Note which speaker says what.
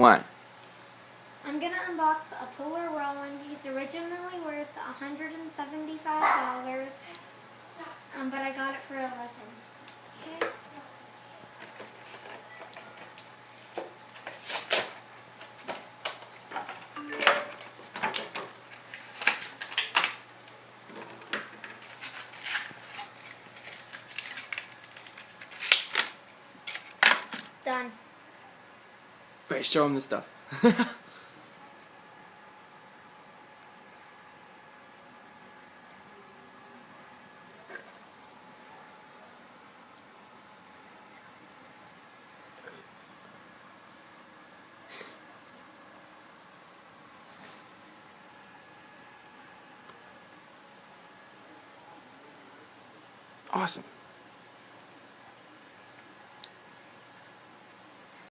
Speaker 1: What?
Speaker 2: I'm gonna unbox a Polar Whirlwind. It's originally worth $175, um, but I got it for 11 Okay. Done.
Speaker 1: Wait, show him the stuff. awesome.